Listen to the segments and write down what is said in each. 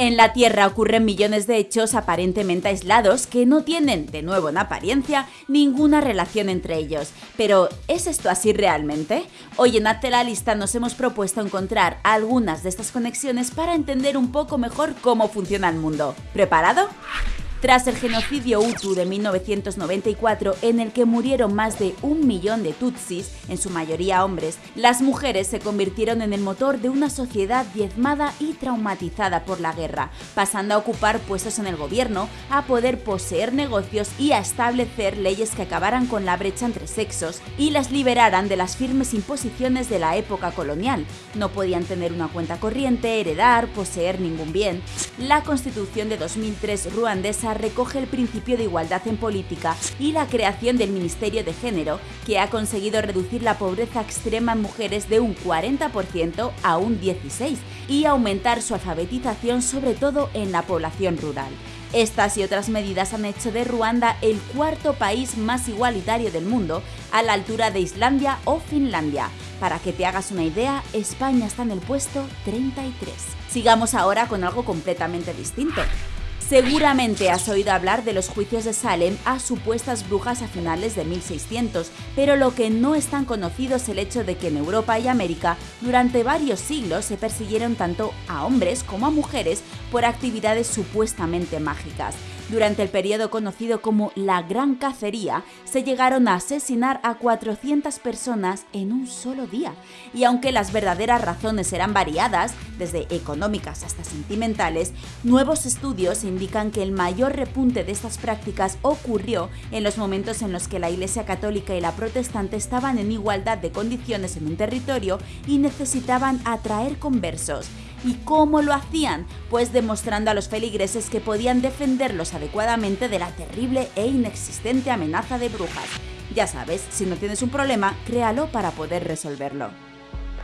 En la Tierra ocurren millones de hechos aparentemente aislados que no tienen, de nuevo en apariencia, ninguna relación entre ellos. Pero, ¿es esto así realmente? Hoy en Hazte la Lista nos hemos propuesto encontrar algunas de estas conexiones para entender un poco mejor cómo funciona el mundo. ¿Preparado? Tras el genocidio Hutu de 1994, en el que murieron más de un millón de Tutsis, en su mayoría hombres, las mujeres se convirtieron en el motor de una sociedad diezmada y traumatizada por la guerra, pasando a ocupar puestos en el gobierno, a poder poseer negocios y a establecer leyes que acabaran con la brecha entre sexos y las liberaran de las firmes imposiciones de la época colonial. No podían tener una cuenta corriente, heredar, poseer ningún bien. La constitución de 2003 ruandesa recoge el principio de igualdad en política y la creación del Ministerio de Género, que ha conseguido reducir la pobreza extrema en mujeres de un 40% a un 16% y aumentar su alfabetización sobre todo en la población rural. Estas y otras medidas han hecho de Ruanda el cuarto país más igualitario del mundo, a la altura de Islandia o Finlandia. Para que te hagas una idea, España está en el puesto 33. Sigamos ahora con algo completamente distinto. Seguramente has oído hablar de los juicios de Salem a supuestas brujas a finales de 1600, pero lo que no es tan conocido es el hecho de que en Europa y América durante varios siglos se persiguieron tanto a hombres como a mujeres por actividades supuestamente mágicas. Durante el periodo conocido como la Gran Cacería, se llegaron a asesinar a 400 personas en un solo día. Y aunque las verdaderas razones eran variadas, desde económicas hasta sentimentales, nuevos estudios indican que el mayor repunte de estas prácticas ocurrió en los momentos en los que la Iglesia Católica y la Protestante estaban en igualdad de condiciones en un territorio y necesitaban atraer conversos. ¿Y cómo lo hacían? Pues demostrando a los feligreses que podían defenderlos adecuadamente de la terrible e inexistente amenaza de brujas. Ya sabes, si no tienes un problema, créalo para poder resolverlo.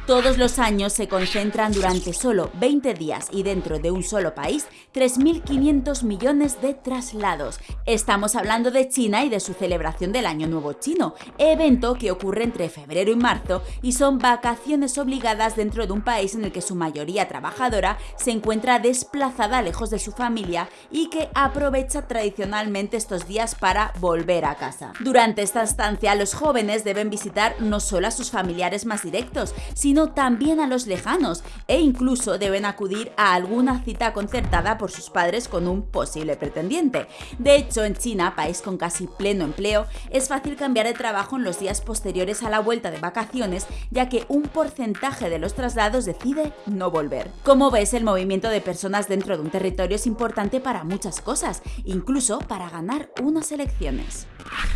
Todos los años se concentran durante solo 20 días y dentro de un solo país 3.500 millones de traslados. Estamos hablando de China y de su celebración del Año Nuevo Chino, evento que ocurre entre febrero y marzo y son vacaciones obligadas dentro de un país en el que su mayoría trabajadora se encuentra desplazada lejos de su familia y que aprovecha tradicionalmente estos días para volver a casa. Durante esta estancia los jóvenes deben visitar no solo a sus familiares más directos, sino también a los lejanos e incluso deben acudir a alguna cita concertada por sus padres con un posible pretendiente. De hecho, en China, país con casi pleno empleo, es fácil cambiar de trabajo en los días posteriores a la vuelta de vacaciones, ya que un porcentaje de los traslados decide no volver. Como ves, el movimiento de personas dentro de un territorio es importante para muchas cosas, incluso para ganar unas elecciones.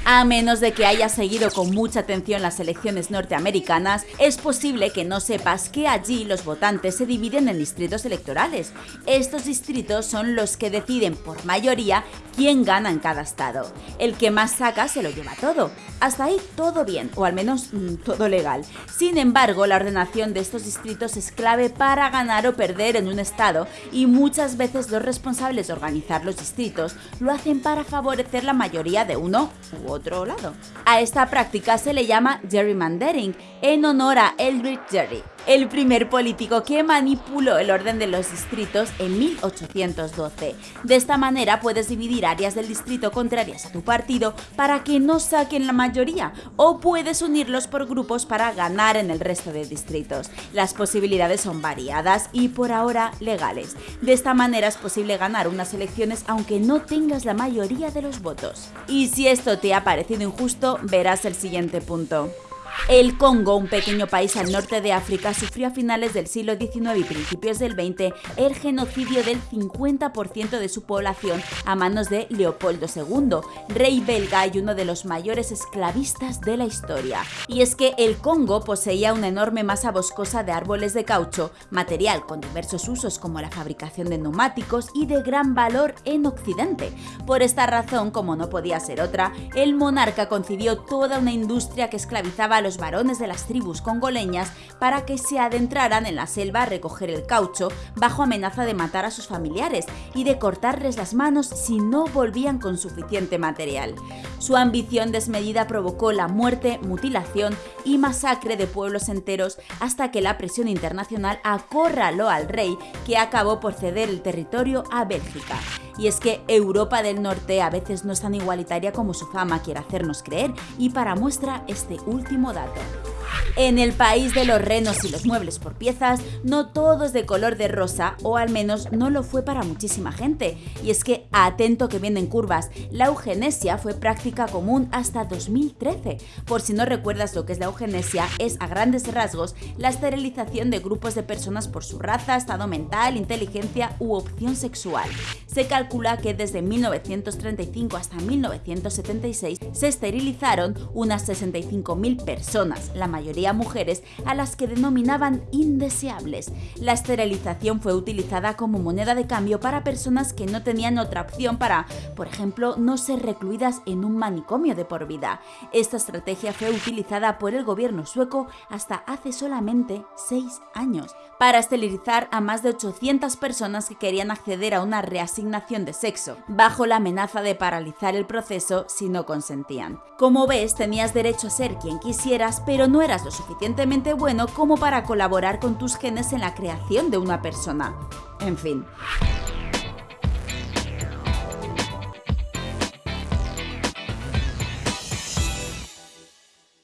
A menos de que hayas seguido con mucha atención las elecciones norteamericanas, es posible que no sepas que allí los votantes se dividen en distritos electorales. Estos distritos son los que deciden por mayoría quién gana en cada estado. El que más saca se lo lleva todo. Hasta ahí todo bien, o al menos mm, todo legal. Sin embargo, la ordenación de estos distritos es clave para ganar o perder en un estado y muchas veces los responsables de organizar los distritos lo hacen para favorecer la mayoría de uno u otro lado. A esta práctica se le llama gerrymandering, en honor a Eldridge El primer político que manipuló el orden de los distritos en 1812. De esta manera puedes dividir áreas del distrito contrarias a tu partido para que no saquen la mayoría, o puedes unirlos por grupos para ganar en el resto de distritos. Las posibilidades son variadas y por ahora legales. De esta manera es posible ganar unas elecciones aunque no tengas la mayoría de los votos. Y si esto te ha parecido injusto, verás el siguiente punto. El Congo, un pequeño país al norte de África, sufrió a finales del siglo XIX y principios del XX el genocidio del 50% de su población a manos de Leopoldo II, rey belga y uno de los mayores esclavistas de la historia. Y es que el Congo poseía una enorme masa boscosa de árboles de caucho, material con diversos usos como la fabricación de neumáticos y de gran valor en Occidente. Por esta razón, como no podía ser otra, el monarca concibió toda una industria que esclavizaba a los los varones de las tribus congoleñas para que se adentraran en la selva a recoger el caucho bajo amenaza de matar a sus familiares y de cortarles las manos si no volvían con suficiente material. Su ambición desmedida provocó la muerte, mutilación y masacre de pueblos enteros hasta que la presión internacional acorraló al rey que acabó por ceder el territorio a Bélgica. Y es que Europa del Norte a veces no es tan igualitaria como su fama quiere hacernos creer y para muestra este último dato. En el país de los renos y los muebles por piezas, no todo es de color de rosa, o al menos no lo fue para muchísima gente. Y es que, atento que vienen curvas, la eugenesia fue práctica común hasta 2013. Por si no recuerdas lo que es la eugenesia, es a grandes rasgos la esterilización de grupos de personas por su raza, estado mental, inteligencia u opción sexual. Se calcula que desde 1935 hasta 1976 se esterilizaron unas 65.000 personas, la mayoría mujeres, a las que denominaban indeseables. La esterilización fue utilizada como moneda de cambio para personas que no tenían otra opción para, por ejemplo, no ser recluidas en un manicomio de por vida. Esta estrategia fue utilizada por el gobierno sueco hasta hace solamente seis años para esterilizar a más de 800 personas que querían acceder a una reasignación de sexo, bajo la amenaza de paralizar el proceso si no consentían. Como ves, tenías derecho a ser quien quisieras, pero no lo suficientemente bueno como para colaborar con tus genes en la creación de una persona. En fin.